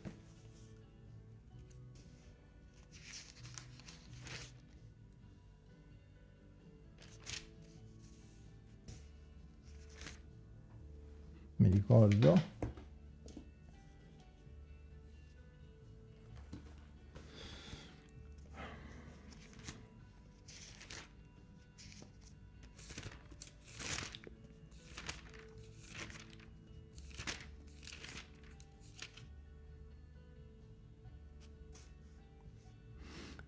mi ricordo.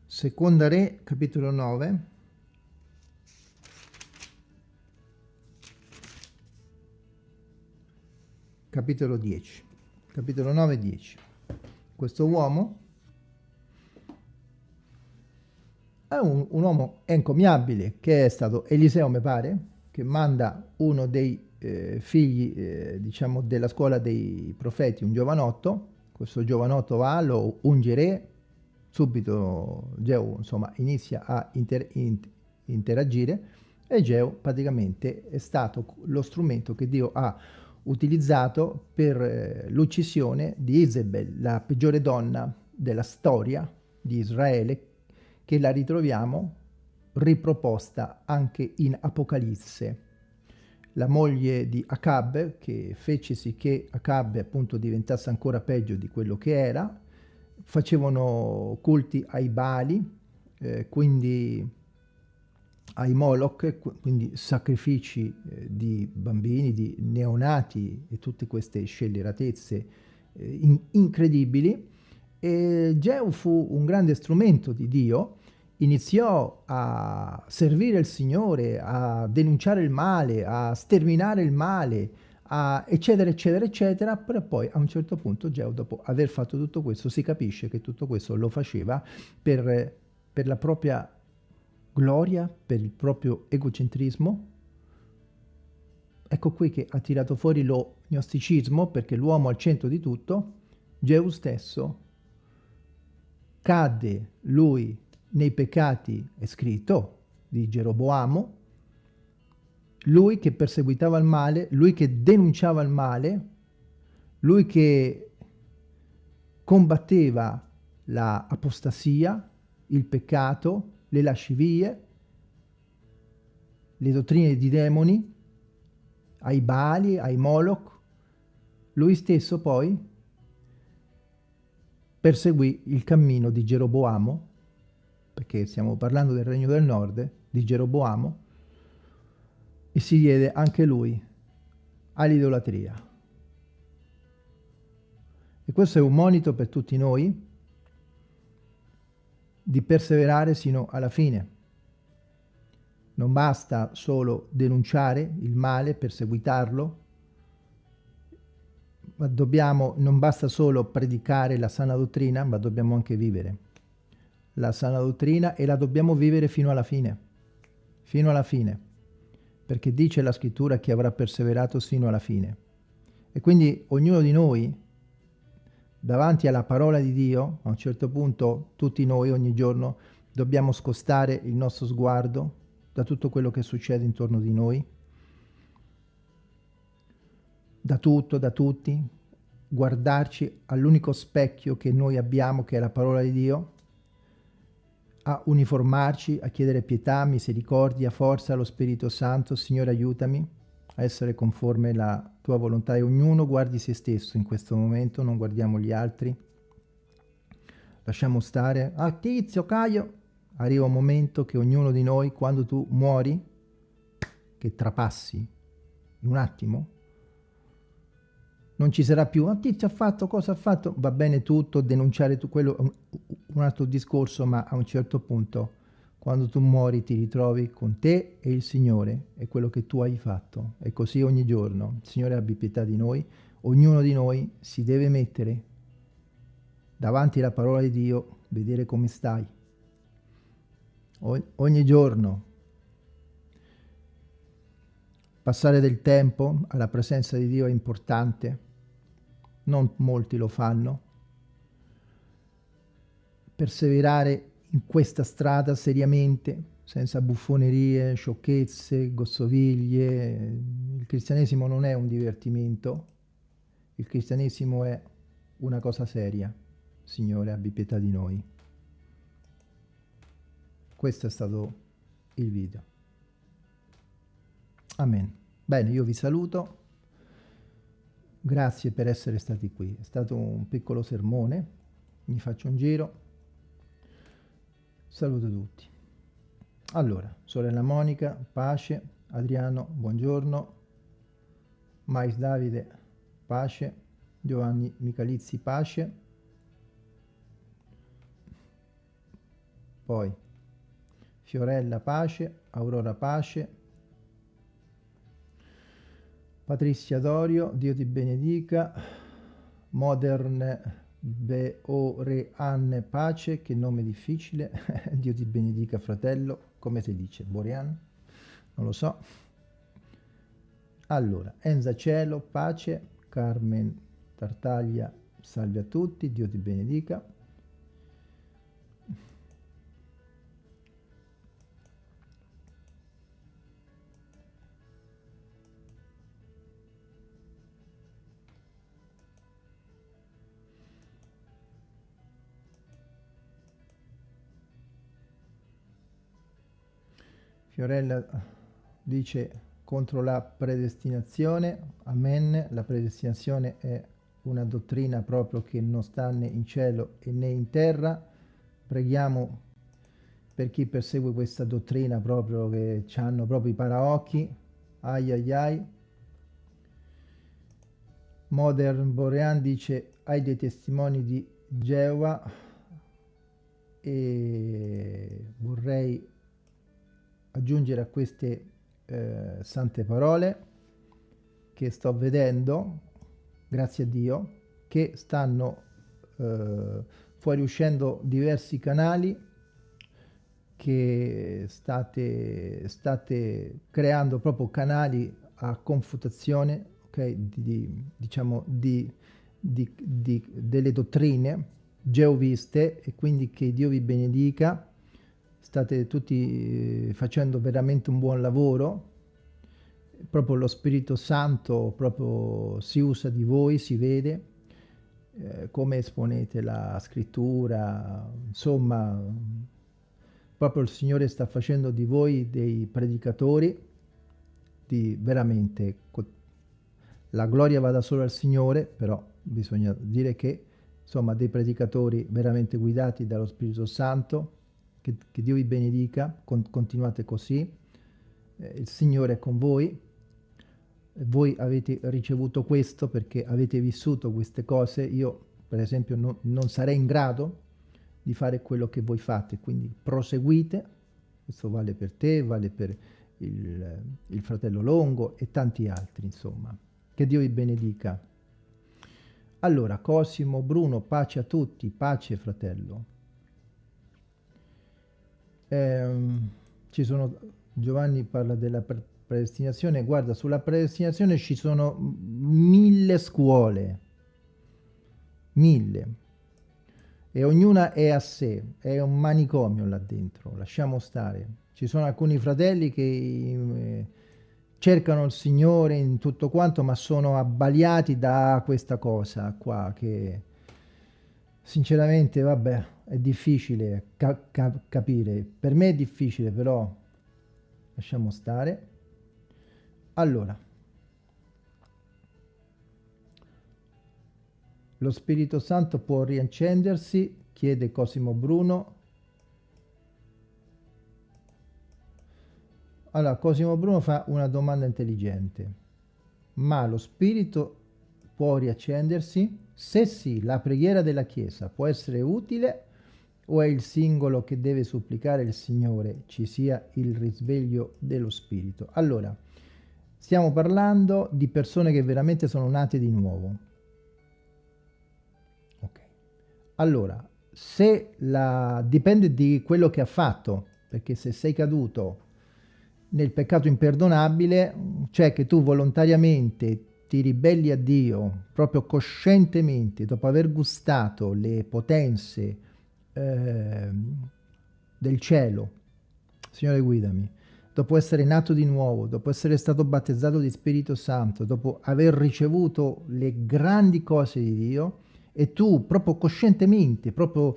Seconda Re, capitolo 9, Capitolo 10. Capitolo 9 10. Questo uomo è un, un uomo encomiabile che è stato Eliseo, mi pare, che manda uno dei eh, figli, eh, diciamo, della scuola dei profeti, un giovanotto. Questo giovanotto va, lo unge subito Geu insomma, inizia a inter interagire e Geu praticamente è stato lo strumento che Dio ha utilizzato per eh, l'uccisione di Isabel, la peggiore donna della storia di Israele, che la ritroviamo riproposta anche in Apocalisse. La moglie di Acab, che fece sì che Acab appunto diventasse ancora peggio di quello che era, facevano culti ai Bali, eh, quindi ai Moloch, quindi sacrifici eh, di bambini, di neonati e tutte queste scelleratezze eh, in incredibili. E Geu fu un grande strumento di Dio, iniziò a servire il Signore, a denunciare il male, a sterminare il male, a eccetera, eccetera, eccetera, però poi a un certo punto Geo, dopo aver fatto tutto questo, si capisce che tutto questo lo faceva per, per la propria gloria, per il proprio egocentrismo. Ecco qui che ha tirato fuori lo gnosticismo, perché l'uomo al centro di tutto, Geu stesso cadde lui nei peccati, è scritto, di Geroboamo, lui che perseguitava il male, lui che denunciava il male, lui che combatteva la apostasia, il peccato, le lascivie, le dottrine di demoni, ai Bali, ai Moloch, lui stesso poi perseguì il cammino di Geroboamo, perché stiamo parlando del regno del nord, di Geroboamo, e si diede anche lui all'idolatria. E questo è un monito per tutti noi di perseverare sino alla fine. Non basta solo denunciare il male, perseguitarlo, ma dobbiamo, non basta solo predicare la sana dottrina, ma dobbiamo anche vivere la sana dottrina e la dobbiamo vivere fino alla fine, fino alla fine perché dice la scrittura che avrà perseverato sino alla fine. E quindi ognuno di noi, davanti alla parola di Dio, a un certo punto tutti noi ogni giorno dobbiamo scostare il nostro sguardo da tutto quello che succede intorno di noi, da tutto, da tutti, guardarci all'unico specchio che noi abbiamo, che è la parola di Dio, a uniformarci, a chiedere pietà, misericordia, forza allo Spirito Santo. Signore, aiutami a essere conforme alla tua volontà e ognuno guardi se stesso in questo momento, non guardiamo gli altri. Lasciamo stare. Ah, tizio, Caio! Arriva un momento che ognuno di noi, quando tu muori, che trapassi in un attimo, non ci sarà più, ma tizio ha fatto, cosa ha fatto, va bene tutto, denunciare tu quello, un, un altro discorso, ma a un certo punto, quando tu muori, ti ritrovi con te e il Signore e quello che tu hai fatto. E così ogni giorno. Il Signore abbi pietà di noi, ognuno di noi si deve mettere davanti alla parola di Dio, vedere come stai. O ogni giorno Passare del tempo alla presenza di Dio è importante, non molti lo fanno. Perseverare in questa strada seriamente, senza buffonerie, sciocchezze, gossoviglie. Il cristianesimo non è un divertimento, il cristianesimo è una cosa seria. Signore, abbi pietà di noi. Questo è stato il video. Amen. Bene, io vi saluto. Grazie per essere stati qui. È stato un piccolo sermone. Mi faccio un giro. Saluto tutti. Allora, sorella Monica, pace. Adriano, buongiorno. Mais Davide, pace. Giovanni Michalizzi, pace. poi Fiorella pace, Aurora pace, Patrizia Dorio, Dio ti benedica, Modern Beorean pace, che nome difficile, Dio ti benedica fratello, come si dice, Borean? Non lo so. Allora, Enza Cielo, pace, Carmen Tartaglia, salve a tutti, Dio ti benedica. Fiorella dice contro la predestinazione, amen, la predestinazione è una dottrina proprio che non sta né in cielo né in terra, preghiamo per chi persegue questa dottrina proprio che hanno proprio i paraocchi, ai ai ai. Modern Borean dice hai dei testimoni di Geova? E vorrei aggiungere a queste eh, sante parole che sto vedendo, grazie a Dio, che stanno eh, fuoriuscendo diversi canali che state, state creando proprio canali a confutazione okay, di, di, diciamo di, di, delle dottrine geoviste e quindi che Dio vi benedica state tutti eh, facendo veramente un buon lavoro, proprio lo Spirito Santo proprio si usa di voi, si vede, eh, come esponete la scrittura, insomma, proprio il Signore sta facendo di voi dei predicatori, di veramente, la gloria vada solo al Signore, però bisogna dire che, insomma, dei predicatori veramente guidati dallo Spirito Santo, che, che Dio vi benedica, con, continuate così, eh, il Signore è con voi, voi avete ricevuto questo perché avete vissuto queste cose, io per esempio no, non sarei in grado di fare quello che voi fate, quindi proseguite, questo vale per te, vale per il, il fratello Longo e tanti altri, insomma. Che Dio vi benedica. Allora, Cosimo, Bruno, pace a tutti, pace fratello. Eh, ci sono, Giovanni parla della predestinazione, guarda, sulla predestinazione ci sono mille scuole, mille, e ognuna è a sé, è un manicomio là dentro, lasciamo stare. Ci sono alcuni fratelli che eh, cercano il Signore in tutto quanto, ma sono abbaliati da questa cosa qua che sinceramente, vabbè, è difficile ca ca capire. Per me è difficile, però lasciamo stare. Allora, lo Spirito Santo può riaccendersi, chiede Cosimo Bruno. Allora, Cosimo Bruno fa una domanda intelligente. Ma lo Spirito può riaccendersi? Se sì, la preghiera della Chiesa può essere utile o è il singolo che deve supplicare il Signore ci sia il risveglio dello Spirito? Allora, stiamo parlando di persone che veramente sono nate di nuovo. Ok. Allora, se la... dipende di quello che ha fatto, perché se sei caduto nel peccato imperdonabile, cioè che tu volontariamente ti ribelli a Dio proprio coscientemente, dopo aver gustato le potenze eh, del cielo, Signore guidami, dopo essere nato di nuovo, dopo essere stato battezzato di Spirito Santo, dopo aver ricevuto le grandi cose di Dio, e tu proprio coscientemente, proprio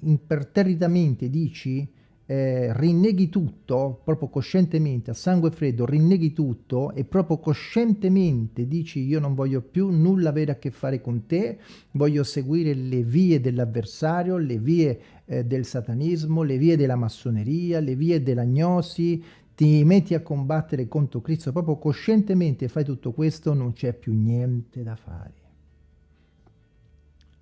imperterritamente dici eh, rinneghi tutto, proprio coscientemente, a sangue freddo, rinneghi tutto e proprio coscientemente dici io non voglio più nulla avere a che fare con te, voglio seguire le vie dell'avversario, le vie eh, del satanismo, le vie della massoneria, le vie dell'agnosi, ti metti a combattere contro Cristo, proprio coscientemente fai tutto questo, non c'è più niente da fare.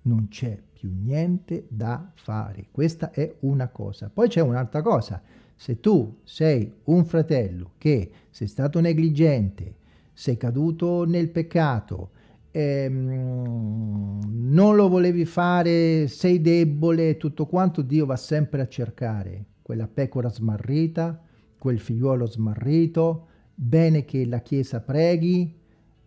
non c'è più niente da fare. Questa è una cosa. Poi c'è un'altra cosa. Se tu sei un fratello che sei stato negligente, sei caduto nel peccato, ehm, non lo volevi fare, sei debole, tutto quanto, Dio va sempre a cercare quella pecora smarrita, quel figliuolo smarrito, bene che la Chiesa preghi,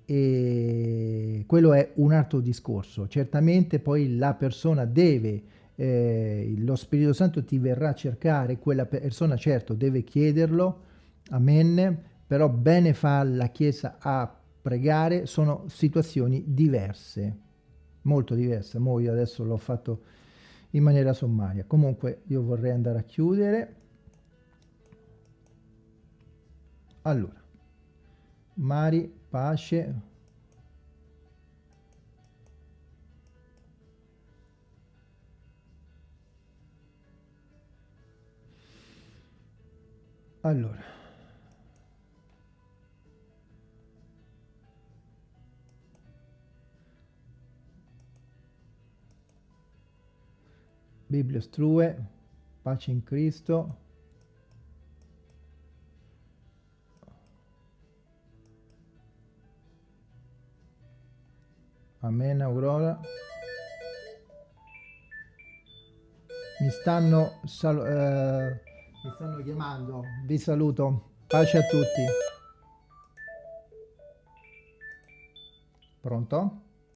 e quello è un altro discorso. Certamente poi la persona deve, eh, lo Spirito Santo ti verrà a cercare, quella persona certo deve chiederlo, amen, però bene fa la Chiesa a pregare, sono situazioni diverse, molto diverse. Mo io adesso l'ho fatto in maniera sommaria. Comunque io vorrei andare a chiudere. Allora, Mari, pace. Allora. Bibbia Strue, pace in Cristo. Amen, Aurora. Mi stanno, eh, mi stanno chiamando. Vi saluto. Pace a tutti. Pronto?